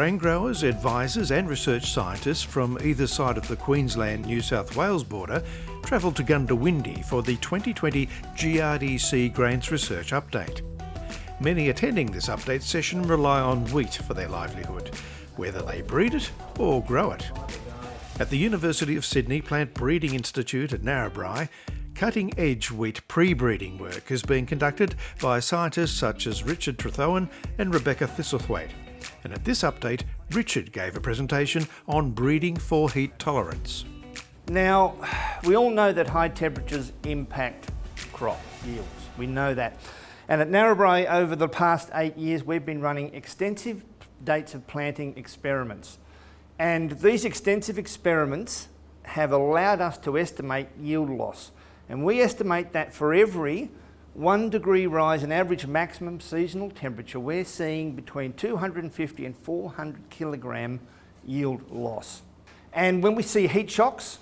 Grain growers, advisors and research scientists from either side of the Queensland-New South Wales border travelled to Goondiwindi for the 2020 GRDC Grains Research Update. Many attending this update session rely on wheat for their livelihood, whether they breed it or grow it. At the University of Sydney Plant Breeding Institute at Narrabri, cutting-edge wheat pre-breeding work is being conducted by scientists such as Richard Trethowan and Rebecca Thistlethwaite. And at this update, Richard gave a presentation on breeding for heat tolerance. Now, we all know that high temperatures impact crop yields. We know that. And at Narrabri, over the past eight years, we've been running extensive dates of planting experiments. And these extensive experiments have allowed us to estimate yield loss. And we estimate that for every one degree rise in average maximum seasonal temperature, we're seeing between 250 and 400 kilogram yield loss. And when we see heat shocks,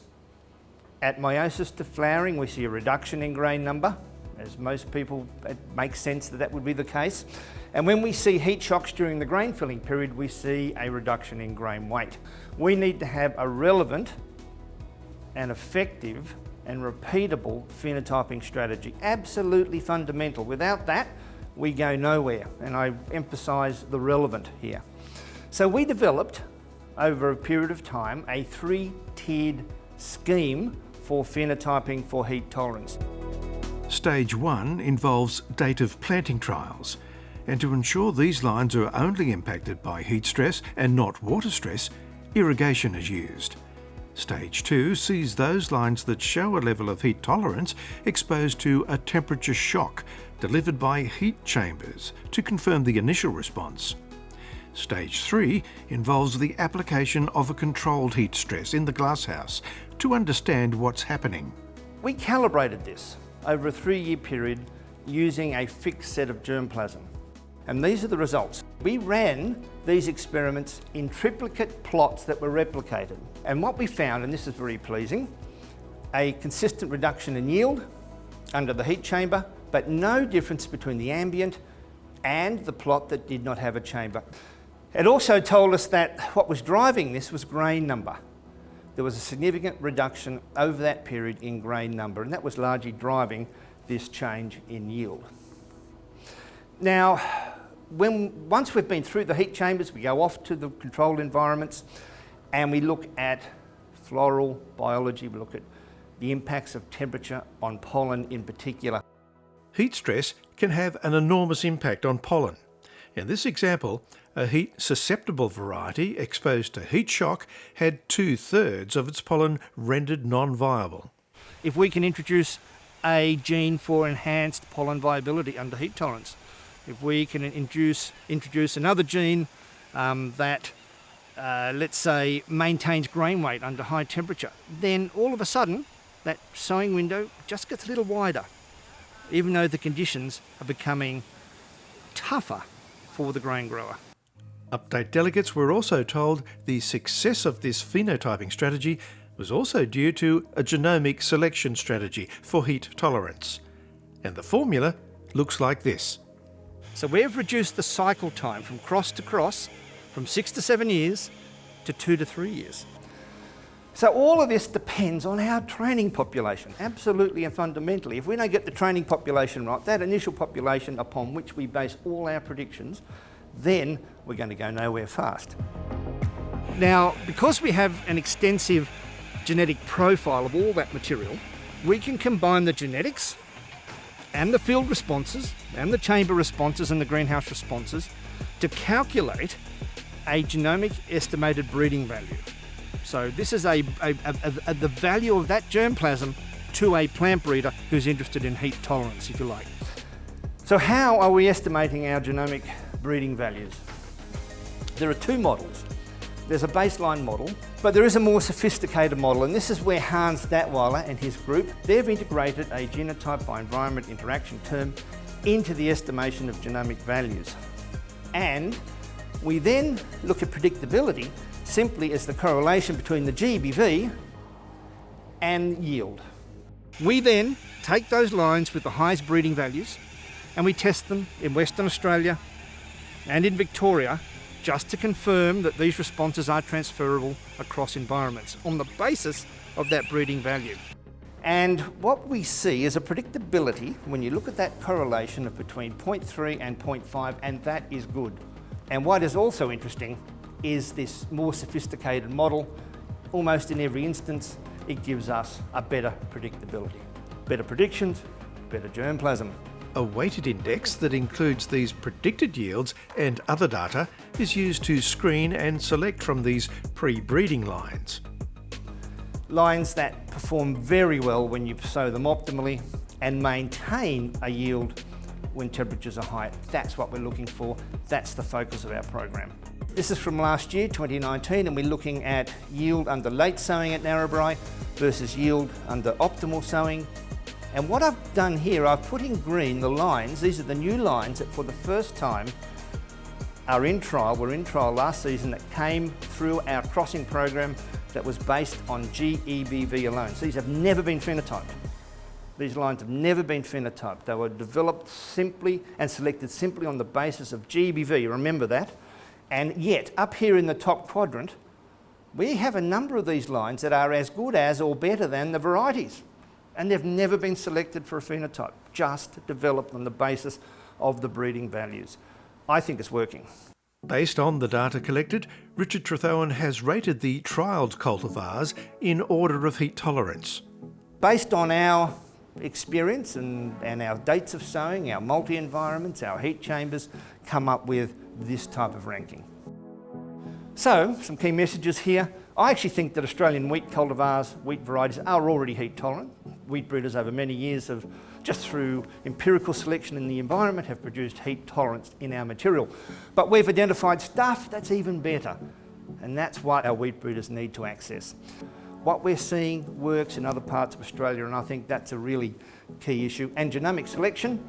at meiosis to flowering, we see a reduction in grain number as most people, it makes sense that that would be the case. And when we see heat shocks during the grain filling period, we see a reduction in grain weight. We need to have a relevant and effective and repeatable phenotyping strategy. Absolutely fundamental. Without that, we go nowhere. And I emphasise the relevant here. So we developed, over a period of time, a three-tiered scheme for phenotyping for heat tolerance. Stage 1 involves date of planting trials, and to ensure these lines are only impacted by heat stress and not water stress, irrigation is used. Stage 2 sees those lines that show a level of heat tolerance exposed to a temperature shock delivered by heat chambers to confirm the initial response. Stage 3 involves the application of a controlled heat stress in the glasshouse to understand what's happening. We calibrated this over a three-year period using a fixed set of germplasm. And these are the results. We ran these experiments in triplicate plots that were replicated. And what we found, and this is very pleasing, a consistent reduction in yield under the heat chamber, but no difference between the ambient and the plot that did not have a chamber. It also told us that what was driving this was grain number there was a significant reduction over that period in grain number, and that was largely driving this change in yield. Now, when, once we've been through the heat chambers, we go off to the controlled environments and we look at floral biology, we look at the impacts of temperature on pollen in particular. Heat stress can have an enormous impact on pollen. In this example, a heat-susceptible variety exposed to heat shock had two-thirds of its pollen rendered non-viable. If we can introduce a gene for enhanced pollen viability under heat tolerance, if we can induce, introduce another gene um, that, uh, let's say, maintains grain weight under high temperature, then all of a sudden that sowing window just gets a little wider, even though the conditions are becoming tougher for the grain grower. Update delegates were also told the success of this phenotyping strategy was also due to a genomic selection strategy for heat tolerance. And the formula looks like this. So we've reduced the cycle time from cross to cross from six to seven years to two to three years. So all of this depends on our training population, absolutely and fundamentally. If we don't get the training population right, that initial population upon which we base all our predictions, then we're going to go nowhere fast. Now, because we have an extensive genetic profile of all that material, we can combine the genetics and the field responses and the chamber responses and the greenhouse responses to calculate a genomic estimated breeding value. So this is a, a, a, a, the value of that germplasm to a plant breeder who's interested in heat tolerance, if you like. So how are we estimating our genomic breeding values? There are two models. There's a baseline model, but there is a more sophisticated model, and this is where Hans Daetwyler and his group, they've integrated a genotype by environment interaction term into the estimation of genomic values. And we then look at predictability simply as the correlation between the GBV and yield. We then take those lines with the highest breeding values and we test them in Western Australia and in Victoria just to confirm that these responses are transferable across environments on the basis of that breeding value. And what we see is a predictability when you look at that correlation of between 0.3 and 0.5, and that is good. And what is also interesting is this more sophisticated model. Almost in every instance, it gives us a better predictability. Better predictions, better germplasm. A weighted index that includes these predicted yields and other data is used to screen and select from these pre-breeding lines lines that perform very well when you sow them optimally and maintain a yield when temperatures are high. That's what we're looking for. That's the focus of our program. This is from last year, 2019, and we're looking at yield under late sowing at Narrabri versus yield under optimal sowing. And what I've done here, I've put in green the lines, these are the new lines that for the first time are in trial, were in trial last season that came through our crossing program that was based on GEBV alone. So these have never been phenotyped. These lines have never been phenotyped. They were developed simply and selected simply on the basis of GEBV, remember that. And yet, up here in the top quadrant, we have a number of these lines that are as good as or better than the varieties. And they've never been selected for a phenotype, just developed on the basis of the breeding values. I think it's working. Based on the data collected, Richard Trethowan has rated the trialled cultivars in order of heat tolerance. Based on our experience and, and our dates of sowing, our multi-environments, our heat chambers, come up with this type of ranking. So, some key messages here. I actually think that Australian wheat cultivars, wheat varieties, are already heat tolerant. Wheat breeders over many years have just through empirical selection in the environment, have produced heat tolerance in our material. But we've identified stuff that's even better, and that's what our wheat breeders need to access. What we're seeing works in other parts of Australia, and I think that's a really key issue. And genomic selection,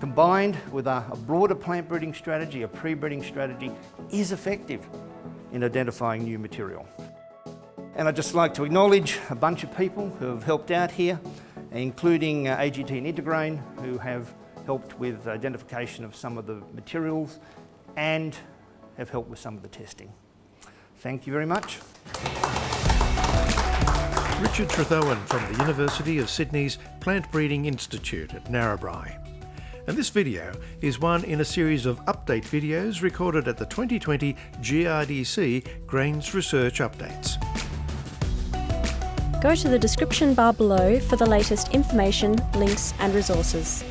combined with a, a broader plant breeding strategy, a pre-breeding strategy, is effective in identifying new material. And I'd just like to acknowledge a bunch of people who have helped out here including uh, AGT and Intergrain, who have helped with identification of some of the materials and have helped with some of the testing. Thank you very much. Richard Trethowan from the University of Sydney's Plant Breeding Institute at Narrabri. And this video is one in a series of update videos recorded at the 2020 GRDC Grains Research Updates. Go to the description bar below for the latest information, links and resources.